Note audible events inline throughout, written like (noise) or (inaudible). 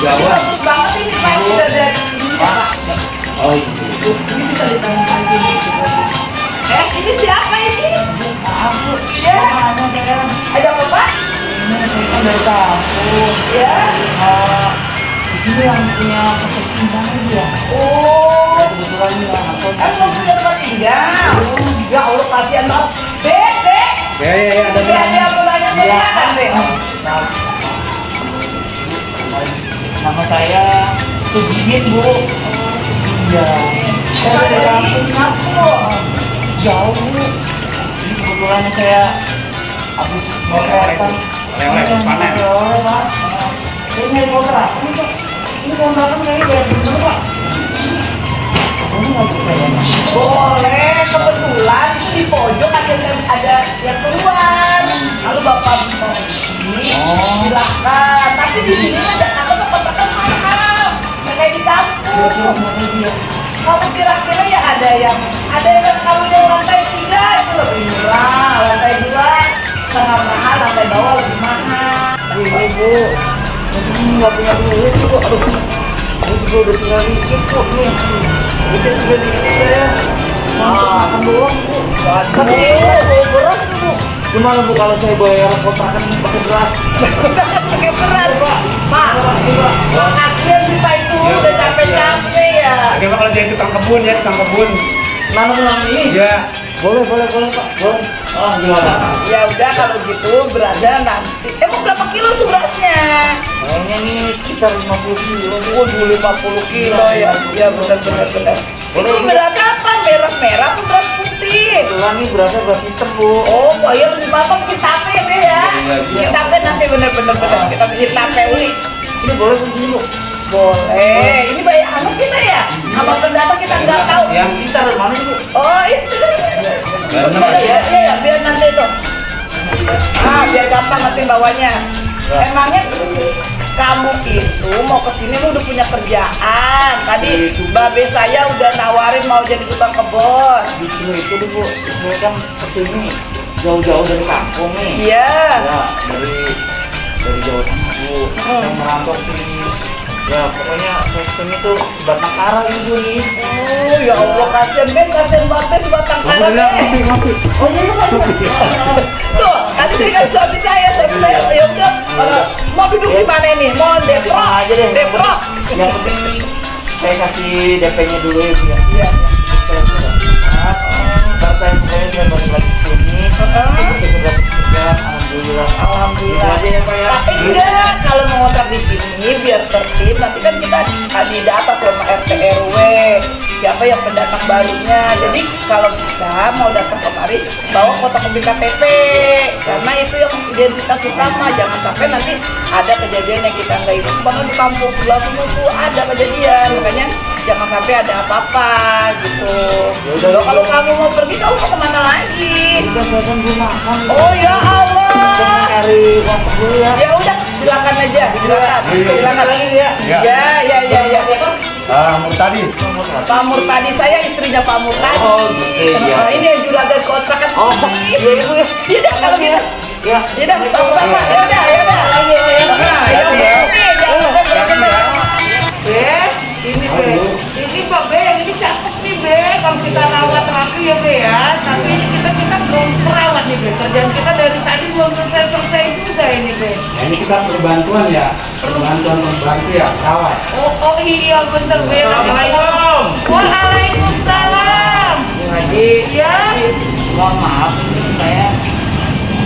Jawa. Bagus banget ini ini dari ini. Oh iya. Ini bisa ditanya lagi. Eh, ini siapa ini? Aku. Ya. Ada apa? Ini kan dari kampus. Ya. Ah, di sini yang punya tinggal ya. Oh. Kebetulan ya aku. Eh, punya tempat tinggal? Ya Allah, kasihan banget. Dek, dek. Ya ya ya mau nanya Iya. silakan, Dek. Nah, Nama saya Tugidin bu. Iya. Saya dari Kampung. jauh bu. Ini kebetulan saya habis mau kelihatan. Oleh-oleh, habis panen. Oleh-oleh pak. Saya nyari kontrakan ini pak. Ini kayaknya bayar bener pak. Ya. Boleh, kebetulan di pojok ada yang ada yang keluar. Kalau bapak mau ini, Oh. silakan. Tapi di sini ada di Kira-kira ya ada yang ada yang kamu yang lantai tiga itu lebih murah, lantai dua setengah mahal, lantai bawah lebih mahal. Ini bu, ini nggak punya duit bu. Aduh, ini juga udah tinggal dikit nih. Udah tinggal dikit saya. Makan doang bu. Tapi bu, beras bu. Gimana bu kalau saya bayar kontrakan pakai beras? (laughs) Pakai berat, Pak. Makasih ya Pak itu udah capek-capek ya. Bagaimana kalau jadi tukang kebun ya, tukang kebun? Nanam nanam ini? Iya. Boleh, boleh, boleh pak. Boleh. Ah gimana? Ya udah kalau gitu berasnya nanti. Emang berapa kilo tuh berasnya? Kayaknya nih sekitar 50 kilo. Waduh 50 kilo ya. Ya benar benar benar. Ini beras apa? Beras merah atau beras putih? Kebetulan nih berasnya beras hitam bu. Oh, oh ya lebih bapak kita tape deh ya. Iya, iya. Kita tape nanti bener-bener bener. Kita bikin tape uli. Ini boleh sini bu. Boleh. Ini banyak amat kita ya. Sama pendatang kita nggak tahu. Yang Kita dari mana bu? Oh itu. Iya ya. iya biar nanti itu. Ah biar gampang nanti bawanya. Emangnya kamu itu mau ke sini lu udah punya kerjaan. Tadi babe saya udah nawarin mau jadi tukang kebun. Justru itu deh bu. Saya kan ke sini jauh-jauh dari kampung nih. Iya. Ya dari dari Jawa Tengah bu. Hmm. Yang merantau sini. Ya pokoknya ke sini tuh sebatang kara ibu nih. Oh ya Allah kasihan Ben kasihan banget sebatang kara. Oh iya iya. Tuh, tadi kan suami saya, suami saya ya udah eh, mau duduk di mana ini? Mau depro? aja deh. Depro. Yang penting saya kasih DP-nya dulu ya bu ya. Iya. Saya sudah saya pokoknya saya balik lagi sini. Alhamdulillah. Gitu ya pak ya. Tapi enggak, kalau mau ngontrak di sini biar tertib, nanti kan kita di data sama RT RW siapa yang pendatang barunya. Jadi kalau kita mau datang kemari bawa foto kopi KTP karena itu yang identitas utama. Jangan sampai nanti ada kejadian yang kita nggak ingat. Bahkan di kampung sana tuh ada kejadian, makanya jangan sampai ada apa-apa gitu. Yaudah, Loh, kalau kamu mau pergi, kamu mau ke mana lagi? Kan makan. Oh ya Allah. Dulu ya. Ya udah, silakan aja, silakan. Silakan lagi ya. Ya. Ya, ya, ya, ya. Ah, tadi. Pak Murtadi saya istrinya Pak Murtadi. Oh, gitu, ya. Ini yang juragan kontrakan. Oh, iya ya. Ya udah kalau gitu. Ya. Ya udah, sama-sama. Ya udah, ya udah. Ya udah. Jangan jangan Be, ini Be. Ini Pak Be, ini cakep nih Be. Kalau kita rawat rapi ya Be ya. Tapi ini kita kita belum perawat nih Be. Kerjaan kita dari tadi belum selesai selesai juga ini Be. Nah, ini kita perbantuan ya. Perbantuan membantu ya, kawan. Oh, oh iya bener Be. Assalamualaikum. Waalaikumsalam. Bu Haji. Iya. Mohon maaf ini saya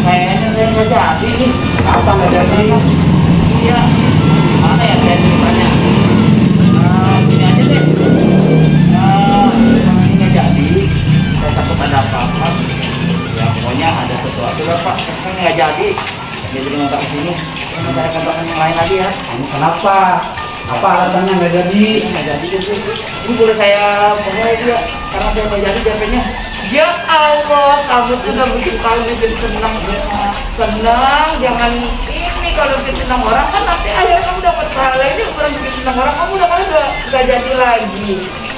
kayaknya saya nggak jadi nih. Apa nggak jadi? Iya. Mana ya saya ceritanya? Nah, gini aja deh. Nah, ini nggak jadi. Saya takut ada apa-apa. Ya pokoknya ada sesuatu lah Pak. Saya nggak jadi. Dia jadi ngontrak ke sini. Saya mau cari kontrakan yang lain lagi ya. Kamu kenapa? Apa alasannya nggak jadi? Ini nggak jadi deh Bu. Ini boleh saya bawa ya karena saya nggak jadi DP-nya. Ya Allah, kamu tuh udah bikin kami bikin senang Senang, jangan ini kalau bikin senang orang kan nanti akhirnya kamu dapat pahala ini bukan bikin senang orang kamu udah kali udah gak jadi lagi.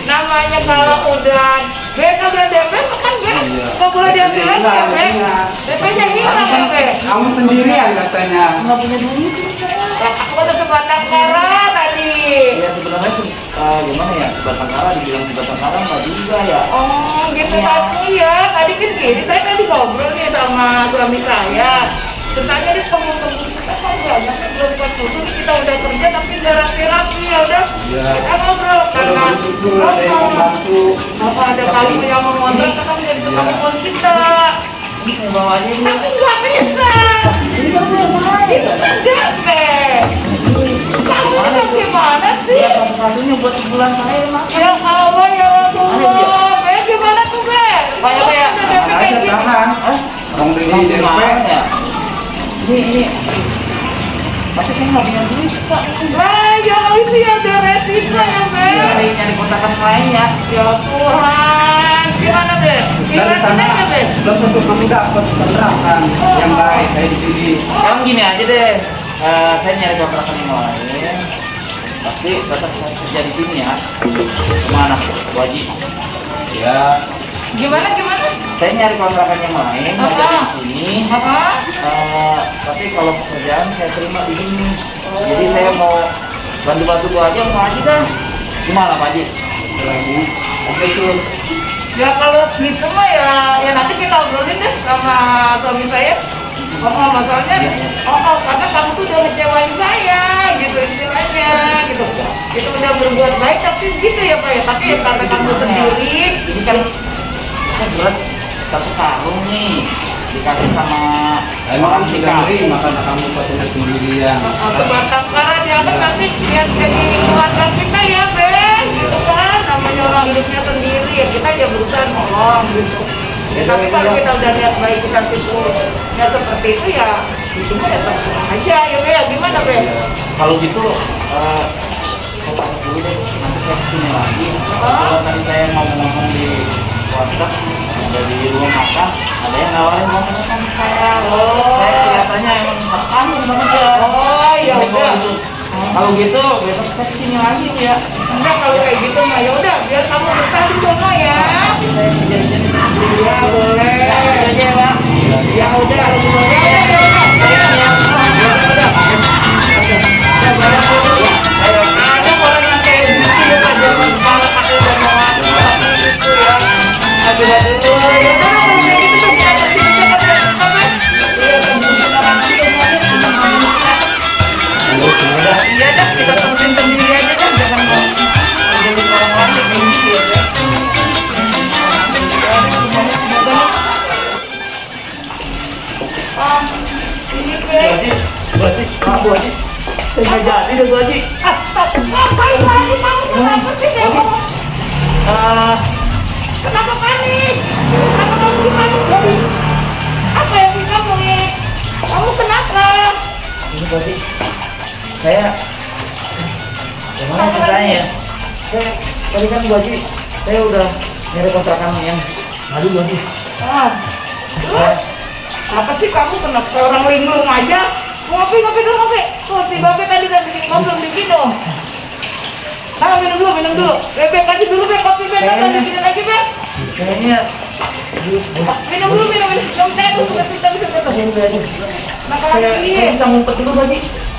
Namanya kalau udah Be, nggak DP, kan Be? Iya. Nggak boleh DP lagi ya, Be? Iya. DP-nya hilang ya, Be? Kamu sendirian katanya. Nggak punya duit. Lah, Aku udah sebatang kara tadi. Ya sebenarnya sih eh, gimana ya sebatang kara dibilang sebatang kara nggak juga ya. Oh, gitu Iya. tadi ya. Tadi kan gini, saya tadi ngobrol nih sama suami saya. Terus saya ini temu-temu kita kan banyak kan belum ketutup kita udah kerja tapi nggak rapi-rapi ya udah. Iya. Kita ngobrol Kalau karena bersyukur ada yang membantu. apa ada kali yang mau ngontrak kan jadi Iya. kemampuan kita. Saya bawa aja. Tapi nggak bisa. Ini kan saya. Itu kan DP. Kamu itu gimana sih? Ya satu-satunya buat sebulan saya mak. Ya Allah ya. Allah. Be, gimana tuh Be? Pak, ya, ya. Udah aja tahan. Hah? Orang beli Ini DP. ya? Ini ini. Tapi saya nggak punya duit pak. Lah, ya itu ya ada resiko ya, Be. Nyari nyari kontrakan lain ya. Ya Tuhan, gimana, Be? Dari Gimana sana belum tentu kamu dapat kontrakan yang baik kayak di sini. Sekarang gini aja deh. Eh, saya nyari kontrakan yang lain. Tapi tetap saya kerja di sini ya. Ke mana? Wajib. Ya, Gimana, gimana? Saya nyari kontrakan yang lain, Apa? jadi di sini. Eh, tapi kalau pekerjaan saya terima di sini. Jadi saya mau bantu-bantu gua aja mau aja dah. Gimana Pak Haji? lagi. Oke tuh. Ya kalau gitu mah ya, ya nanti kita obrolin deh sama suami saya. Oh, oh, masalahnya, Iya, iya. oh, oh, karena kamu tuh udah ngecewain saya, gitu istilahnya, gitu. Itu udah berbuat baik, tapi gitu ya Pak ya. Tapi ya karena kamu sendiri, Ini kan kan jelas satu karung nih dikasih sama Emang orang kamu di sudah nerima karena kamu satunya sendirian. Oh, sebatang kara dia kan nanti biar jadi keluarga kita ya, Ben. Gitu kan, namanya orang hidupnya sendiri ya kita ya berusaha nolong gitu. Ya, tapi kalau kita udah lihat baik kita itu ya seperti itu ya itu mah ya terserah aja ya Be. Gimana Be? Kalau gitu eh saya dulu deh nanti saya ke sini lagi. Kalau tadi saya ngomong-ngomong di WhatsApp ada di rumah makan ada yang nawarin mau makan saya. Oh. Saya kelihatannya emang makan banget ya. Oh ya udah. gitu, Kalau gitu besok saya ke sini lagi ya. Enggak kalau kayak gitu mah ya udah biar kamu betah di sono ya. Saya sini. Ya boleh. Ya, gitu udah. Ya udah ya udah. Saya Gimana ceritanya? Saya tadi kan Bu Haji, saya udah nyari kontrakan yang Aduh Bu Haji. Ah, apa sih kamu kenapa orang linglung aja? Ngopi, ngopi dulu, ngopi. Tuh, si Babe tadi udah bikin ngopi, belum diminum. Nah, minum dulu, minum dulu. Bebe, kasih dulu, Be, kopi, Be. Ntar Kayaknya- bikinin lagi, Be. kayaknya Minum dulu, minum, minum. Minum teh dulu, Be. Bisa, Bu Haji. Makan Saya bisa ngumpet dulu Bu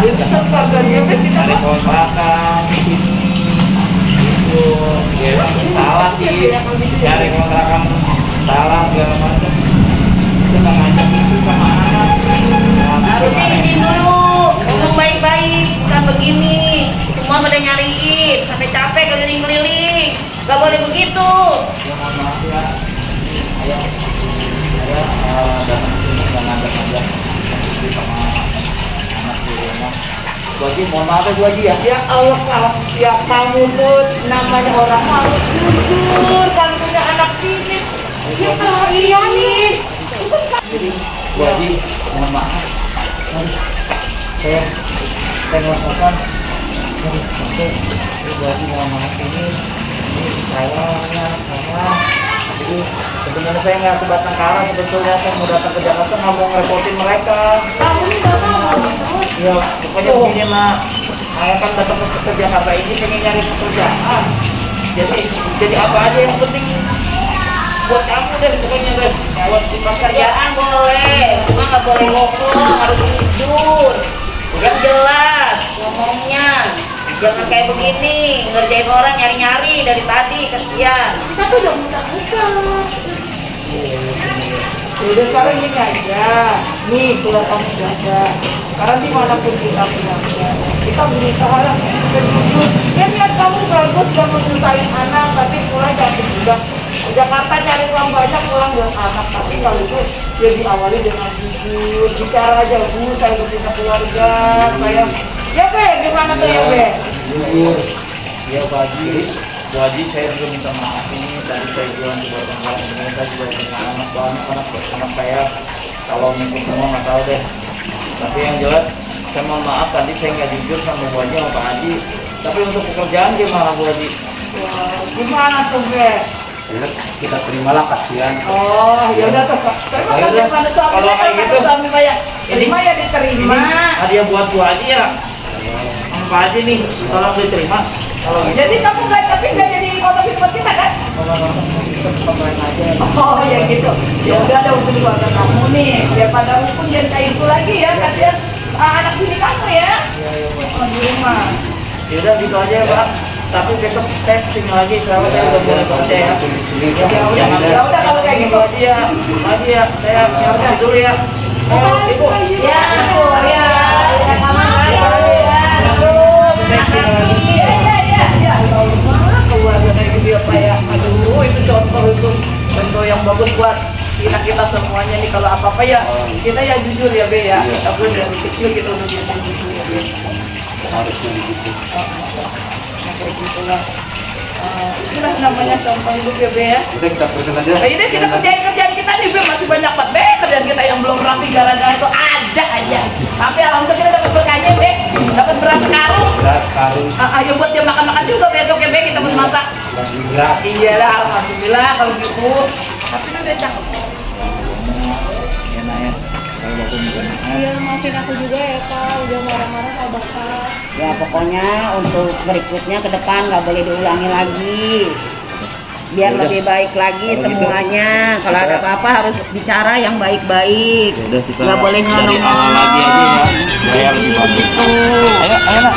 keluarga dia Be, kita kontrakan itu ya salah sih. Cari kontrakan salah segala macam. Itu nggak ngajak itu sama anak Harusnya gimana? izin dulu. Ngomong baik-baik, bukan begini. Semua pada nyariin, sampai capek keliling-keliling. Gak boleh begitu. ya maaf ya. Saya saya datang ke sini nggak sama Bu Haji mohon maaf ya Bu Haji ya Ya Allah, kalau ya kamu tuh namanya orang harus jujur kalau punya anak sini. Ya kalau iya nih, Jadi Bu Haji mohon maaf. Saya saya sampai Bu Haji mohon maaf ini ini saya ya saya jadi sebenarnya saya nggak sebatang kara sebetulnya. Saya mau datang ke Jakarta nggak mau ngerepotin mereka. Kamu nih bapak ya pokoknya begini mak. Saya kan datang ke, ke Jakarta ini pengen nyari pekerjaan. Jadi jadi apa aja yang penting buat kamu deh pokoknya deh buat di pasar ya Kerjaan boleh, cuma nggak boleh ngomong, harus jujur. Yang jelas ngomongnya. Jangan kayak begini, ngerjain orang nyari-nyari dari tadi, kesian. Kita tuh udah muka-muka. Udah sekarang gini aja. Nih, kalau kamu jaga. Sekarang di mana pun kita punya kita berusaha lah. Ya niat kamu bagus gak mau nyusahin anak, tapi pulang jangan juga. Jakarta cari uang banyak pulang dengan anak, tapi kalau itu ya diawali dengan jujur, bicara aja bu, saya punya keluarga, saya ya be, gimana tuh ya be? Jujur ya Bu Haji saya juga minta maaf ini tadi saya bilang di bawah tanggal pemerintah juga punya anak banyak anak anak saya kalau mungkin semua nggak tahu deh tapi yang jelas saya mohon maaf tadi saya nggak jujur sama Bu Haji sama Pak Haji tapi untuk pekerjaan gimana Bu Haji Wah, gimana tuh be? Ya, kita terimalah kasihan. Oh, ya udah tuh. Terima Ya kasih udah, pada suami kalau kayak gitu. suami saya. Ini- Terima ya diterima. ini hadiah buat Bu Haji ya Pak Haji nih? Tolong diterima. Gitu Jadi kamu nggak tapi nggak jadi foto buat kita kan? Oh ya gitu. Ya udah ada untuk keluarga kamu nih. Daripada hukum jangan kayak itu lagi ya. Kasihan ah, anak bini kamu ya. Oh di rumah. ya udah gitu aja ya. Pak tapi besok saya ke sini lagi kalau saya udah boleh kerja ya Ya udah, ya udah kalau kayak gitu. aja ya. Lagi ya. Saya nyari dulu ya. Ayo ibu. Ya, aku ya. Ya, kamu ya. saya ke sini lagi Iya, iya, iya, iya. Ya Allah, keluarga kayak gitu ya ya. Aduh, itu contoh itu contoh yang bagus buat kita kita semuanya nih kalau apa apa ya kita ya jujur ya Be ya. Kita pun dari kecil kita udah biasa jujur ya Be. Harusnya begitu. Kayak gitulah. Eh, itulah namanya contoh hidup ya Be ya. Udah kita teruskan aja. Nah, ini kita kerjain kerjaan kita nih Be masih banyak banget Be kerjaan kita yang belum rapi gara-gara itu ada aja. Tapi alhamdulillah kita dapat berkahnya Be, dapat beras sekarung. Beras, karung, Ah, ayo buat dia makan-makan juga besok ya Be kita buat masak. Lagi beras. Iya lah, alhamdulillah kalau gitu. Tapi kan udah cakep. enak ya kalau bapak Iya maafin aku juga ya Pak, udah marah-marah sama Bapak. Ya pokoknya untuk berikutnya ke depan nggak boleh diulangi lagi. Biar Yaudah. lebih baik lagi Kalau gitu, semuanya. Kalau ada apa-apa harus bicara yang baik-baik. Ya Nggak boleh dari nyolong. awal lagi aja ya biar lebih bagus ayo ayo nak